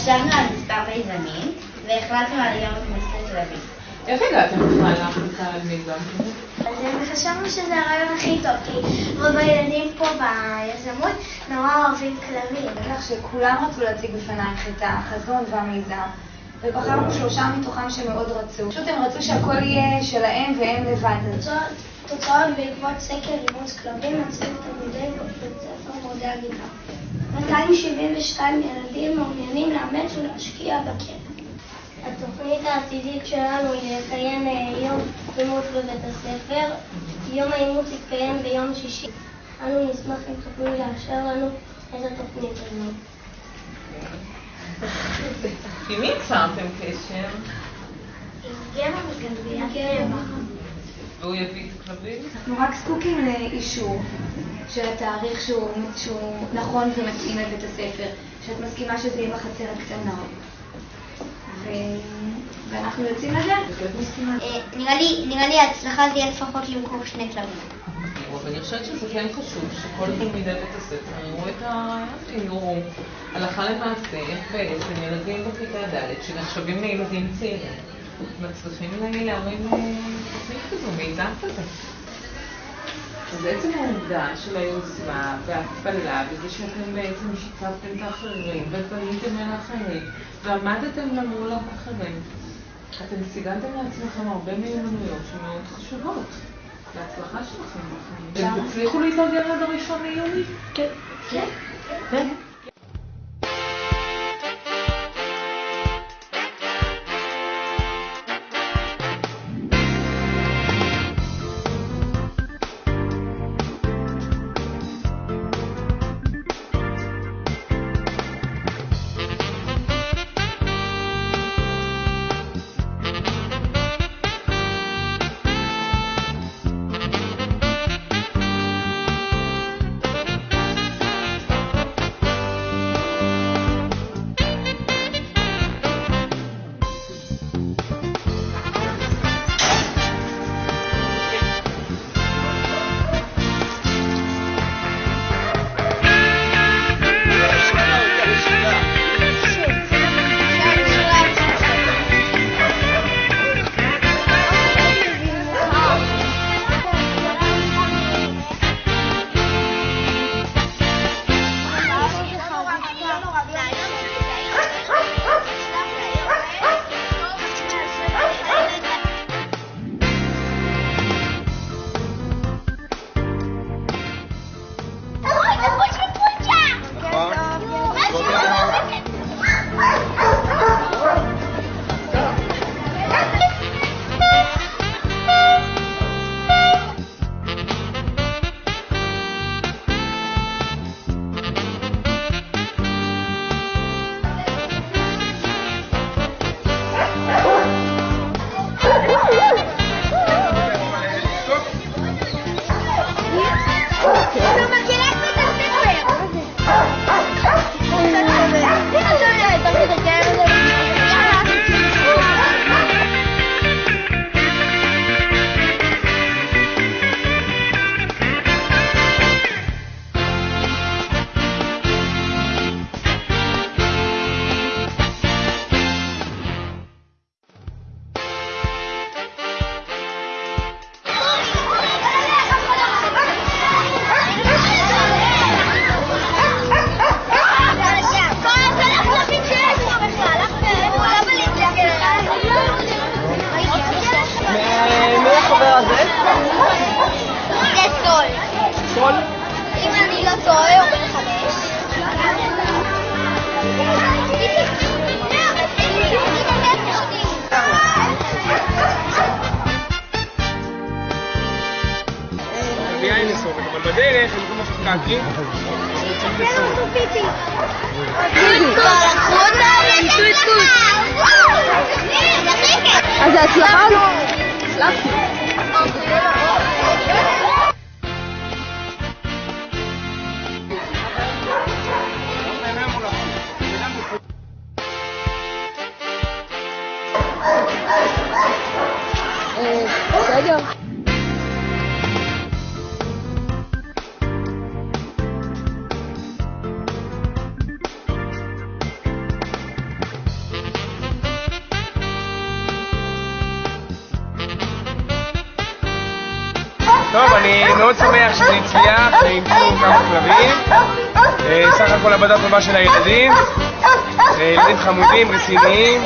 חשבנו על מספר מיזמים, והחלטנו על יום הכנסת תל אביב. איך הגעתם בכלל להחליטה על מיזם? אז חשבנו שזה הרעיון הכי טוב, כי רוב הילדים פה ביזמות נורא אוהבים כלבים. בטח שכולם רצו להציג בפנייך את החזון והמיזם, ובחרנו שלושה מתוכם שמאוד רצו. פשוט הם רצו שהכל יהיה שלהם והם לבד. תוצאות בעקבות סקר אימוץ כלבים מצאו תלמידי בית ספר מורדי הגבעה. 272 ילדים מעוניינים לאמץ ולהשקיע בכלב. התוכנית העתידית שלנו היא לקיים יום אימוץ בבית הספר. יום האימוץ יתקיים ביום שישי. אנו נשמח אם תוכלו לאשר לנו את התוכנית הזאת. עם מי יצרתם קשר? גמר מגנביית והוא יביא את הכלבים? אנחנו רק זקוקים לאישור של התאריך שהוא, שהוא נכון ומתאים לבית הספר, שאת מסכימה שזה יהיה בחצר הקטנה. ו... ואנחנו יוצאים לדרך. נראה לי ההצלחה זה יהיה לפחות למכור שני כלבים. אבל אני חושבת שזה כן חשוב שכל תלמידי בית הספר יראו את יראו הלכה למעשה איך בעצם ילדים בכיתה ד' שנחשבים לילדים צעירים מצליחים להרים תוכנית כזו, מיזם כזה. אז עצם העובדה של היוזמה וההפעלה וזה שאתם בעצם שיתפתם את האחרים ופניתם אל האחרים ועמדתם למול האחרים, אתם סיגלתם לעצמכם הרבה מיומנויות שמאוד חשובות. להצלחה שלכם בחיים. אתם תצליחו להתארגן עד הראשון ליוני? כן. כן. vedere, sono Eh. הצלחתי. בסדר. מאוד שמח שזה הצליח, והמציאו כמה כלבים. אה, סך הכל עבודה טובה של הילדים. אה, ילדים חמודים, רציניים.